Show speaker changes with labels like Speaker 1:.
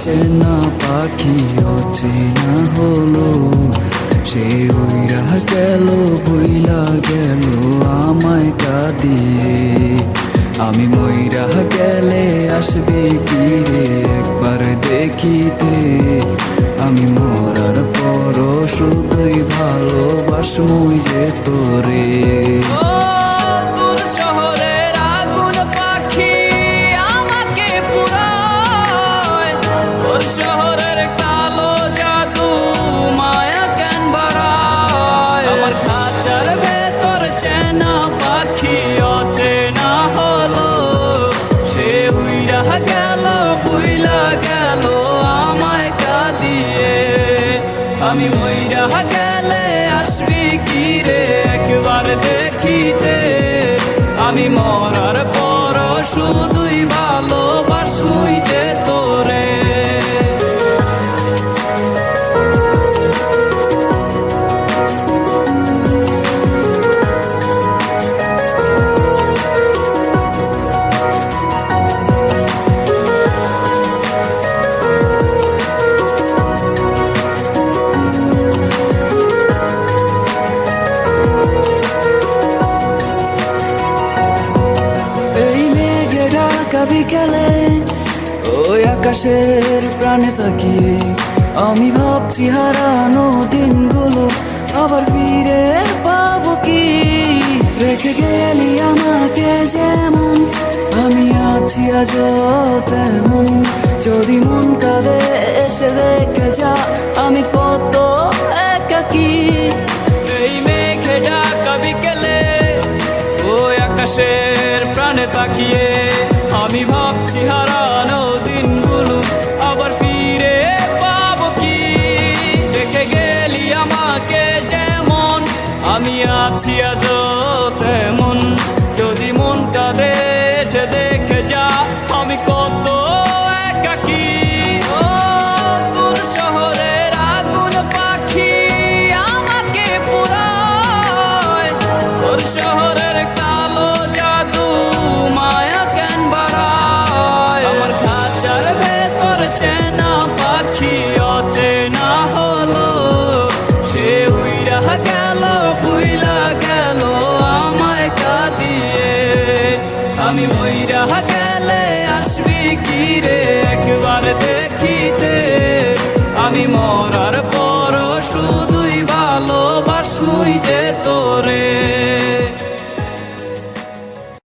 Speaker 1: চেনা পাখি অচেনা হলো। সে উইরা গেল বইলা গেল, আমায় কাঁদিয়ে। আমি ময়রা গেলে আসবে কি রে? একবার দেখিতে আমি মরার পর শুধুই ভালোবাসমুই যে তোরে তোর। আমি মইরা গেলে আসবি কি রে? একবার দেখিতে। আমি মরার পর শুধুই ভালোবাসমুই বিকেলে ওই আকাশের প্রাণে তাকিয়ে আমি ভাবছি হারানো দিনগুলো আবার ফিরে পাবো কি? রেখে গেলি আমাকে যেমন, আমি আছি আজ তেমন। যদি মন কাঁদে, এসে দেখে যা, আমি আমি ভাবছি হারানো দিনগুলো আবার ফিরে পাব কি? দেখে গেলি আমাকে যেমন, আমি আছি আজ তেমন। যদি মনটা দেশে সে আমি বইরা গেলে আসবি কি রে?